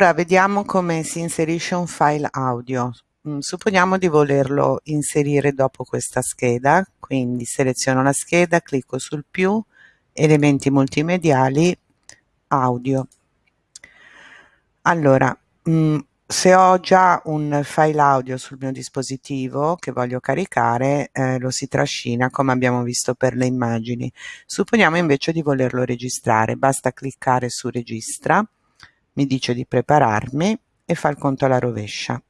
Ora vediamo come si inserisce un file audio. Mm, supponiamo di volerlo inserire dopo questa scheda, quindi seleziono la scheda, clicco sul più, elementi multimediali, audio. Allora, mm, se ho già un file audio sul mio dispositivo che voglio caricare, eh, lo si trascina come abbiamo visto per le immagini. Supponiamo invece di volerlo registrare, basta cliccare su registra, mi dice di prepararmi e fa il conto alla rovescia.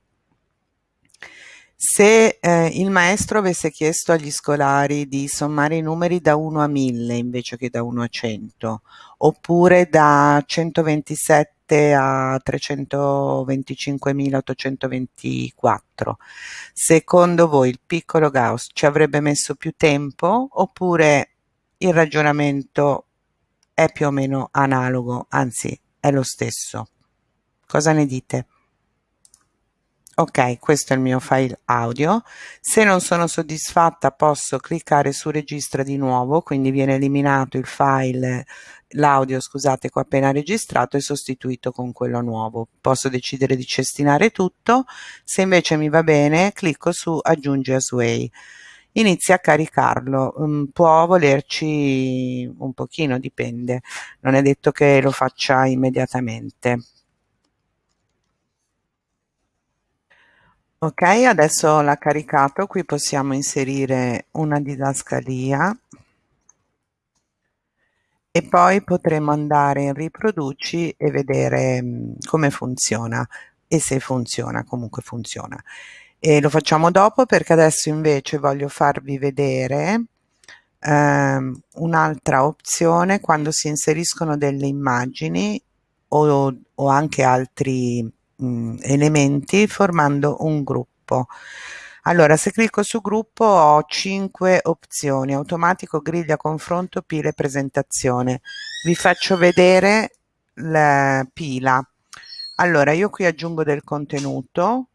Se eh, il maestro avesse chiesto agli scolari di sommare i numeri da 1 a 1000 invece che da 1 a 100, oppure da 127 a 325.824, secondo voi il piccolo Gauss ci avrebbe messo più tempo oppure il ragionamento è più o meno analogo, anzi è lo stesso. Cosa ne dite? Ok, questo è il mio file audio. Se non sono soddisfatta posso cliccare su registra di nuovo, quindi viene eliminato il file, l'audio scusate che ho appena registrato e sostituito con quello nuovo. Posso decidere di cestinare tutto, se invece mi va bene clicco su aggiungi a Sway inizia a caricarlo. Um, può volerci un pochino dipende. Non è detto che lo faccia immediatamente. Ok adesso l'ha caricato. Qui possiamo inserire una didascalia. E poi potremo andare in riproduci e vedere um, come funziona. E se funziona comunque funziona e lo facciamo dopo perché adesso invece voglio farvi vedere ehm, un'altra opzione quando si inseriscono delle immagini o, o anche altri mh, elementi formando un gruppo. Allora se clicco su gruppo ho 5 opzioni automatico griglia confronto pile presentazione. Vi faccio vedere la pila. Allora io qui aggiungo del contenuto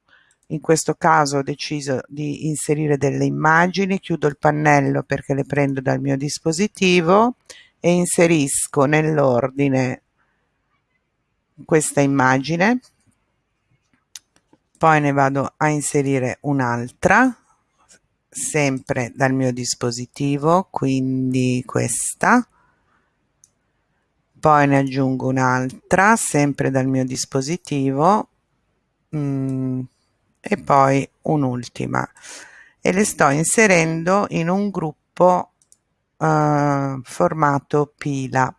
in questo caso ho deciso di inserire delle immagini chiudo il pannello perché le prendo dal mio dispositivo e inserisco nell'ordine questa immagine. Poi ne vado a inserire un'altra sempre dal mio dispositivo quindi questa. Poi ne aggiungo un'altra sempre dal mio dispositivo. Mm, e poi un'ultima. E le sto inserendo in un gruppo uh, formato pila.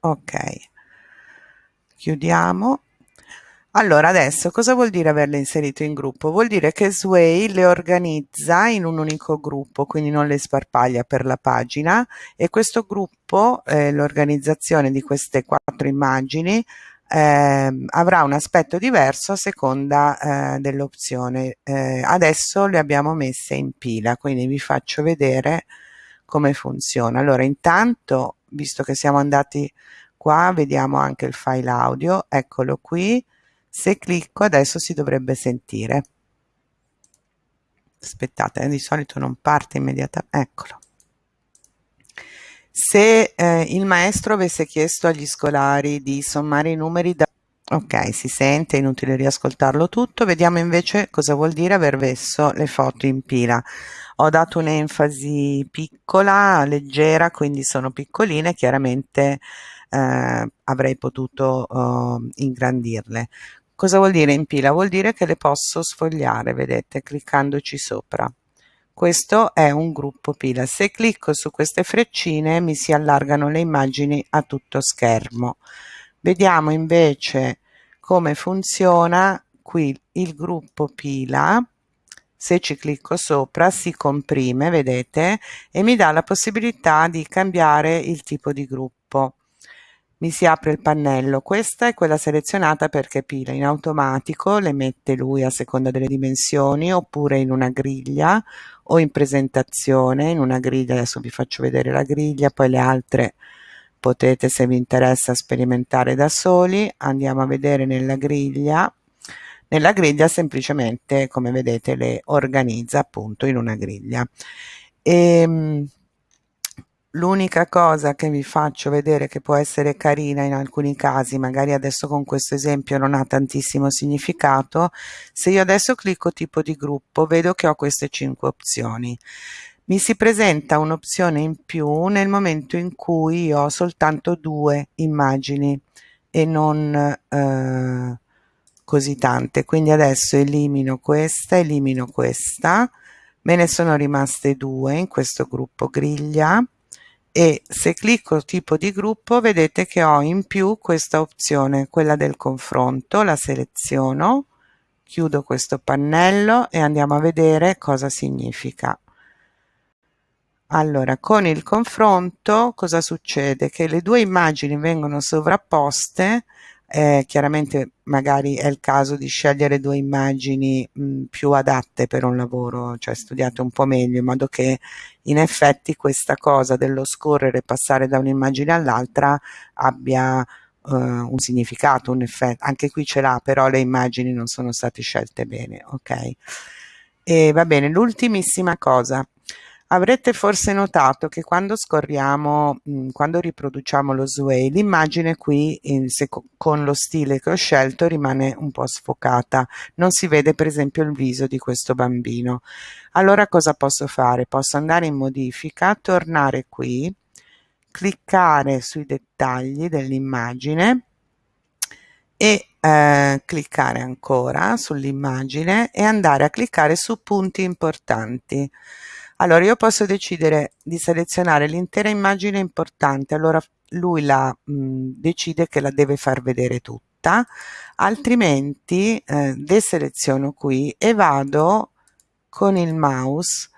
Ok. Chiudiamo. Allora adesso cosa vuol dire averle inserito in gruppo? Vuol dire che Sway le organizza in un unico gruppo, quindi non le sparpaglia per la pagina. E questo gruppo, eh, l'organizzazione di queste quattro immagini, eh, avrà un aspetto diverso a seconda eh, dell'opzione. Eh, adesso le abbiamo messe in pila, quindi vi faccio vedere come funziona. Allora intanto, visto che siamo andati qua, vediamo anche il file audio, eccolo qui. Se clicco adesso si dovrebbe sentire. Aspettate, eh, di solito non parte immediatamente, eccolo se eh, il maestro avesse chiesto agli scolari di sommare i numeri da ok si sente inutile riascoltarlo tutto. Vediamo invece cosa vuol dire aver messo le foto in pila. Ho dato un'enfasi piccola leggera quindi sono piccoline chiaramente eh, avrei potuto eh, ingrandirle. Cosa vuol dire in pila? Vuol dire che le posso sfogliare vedete cliccandoci sopra questo è un gruppo pila. Se clicco su queste freccine mi si allargano le immagini a tutto schermo. Vediamo invece come funziona qui il gruppo pila. Se ci clicco sopra si comprime, vedete, e mi dà la possibilità di cambiare il tipo di gruppo mi si apre il pannello questa è quella selezionata perché pila in automatico le mette lui a seconda delle dimensioni oppure in una griglia o in presentazione in una griglia adesso vi faccio vedere la griglia poi le altre potete se vi interessa sperimentare da soli. Andiamo a vedere nella griglia. Nella griglia semplicemente come vedete le organizza appunto in una griglia. E, ehm, L'unica cosa che vi faccio vedere che può essere carina in alcuni casi, magari adesso con questo esempio non ha tantissimo significato, se io adesso clicco tipo di gruppo vedo che ho queste cinque opzioni. Mi si presenta un'opzione in più nel momento in cui ho soltanto due immagini e non eh, così tante. Quindi adesso elimino questa, elimino questa, me ne sono rimaste due in questo gruppo griglia e se clicco tipo di gruppo vedete che ho in più questa opzione, quella del confronto, la seleziono, chiudo questo pannello e andiamo a vedere cosa significa. Allora, con il confronto cosa succede? Che le due immagini vengono sovrapposte eh, chiaramente magari è il caso di scegliere due immagini mh, più adatte per un lavoro, cioè studiate un po' meglio, in modo che in effetti questa cosa dello scorrere e passare da un'immagine all'altra abbia Uh, un significato, un effetto, anche qui ce l'ha, però le immagini non sono state scelte bene, ok? E va bene, l'ultimissima cosa, Avrete forse notato che quando scorriamo, quando riproduciamo lo sway, l'immagine qui in, se, con lo stile che ho scelto rimane un po' sfocata, non si vede per esempio il viso di questo bambino. Allora cosa posso fare? Posso andare in modifica, tornare qui, cliccare sui dettagli dell'immagine e eh, cliccare ancora sull'immagine e andare a cliccare su punti importanti. Allora io posso decidere di selezionare l'intera immagine importante, allora lui la mh, decide che la deve far vedere tutta, altrimenti eh, deseleziono qui e vado con il mouse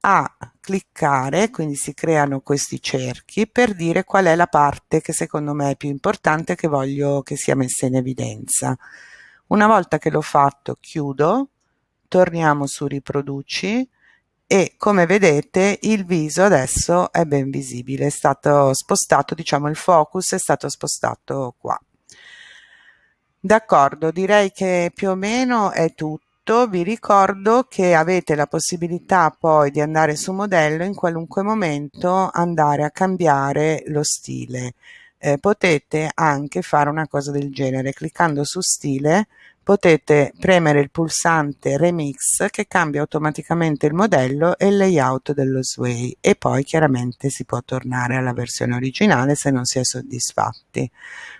a cliccare, quindi si creano questi cerchi per dire qual è la parte che secondo me è più importante che voglio che sia messa in evidenza. Una volta che l'ho fatto chiudo, torniamo su riproduci, e come vedete il viso adesso è ben visibile, è stato spostato, diciamo il focus è stato spostato qua. D'accordo, direi che più o meno è tutto. Vi ricordo che avete la possibilità poi di andare su modello in qualunque momento andare a cambiare lo stile. Eh, potete anche fare una cosa del genere cliccando su stile potete premere il pulsante remix che cambia automaticamente il modello e il layout dello sway e poi chiaramente si può tornare alla versione originale se non si è soddisfatti.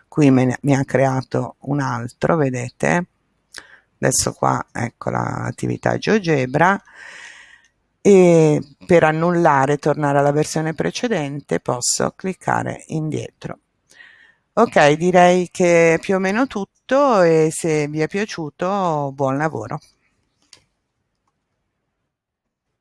Qui ne, mi ha creato un altro vedete? Adesso qua ecco l'attività GeoGebra. E per annullare tornare alla versione precedente posso cliccare indietro Ok, direi che è più o meno tutto e se vi è piaciuto buon lavoro.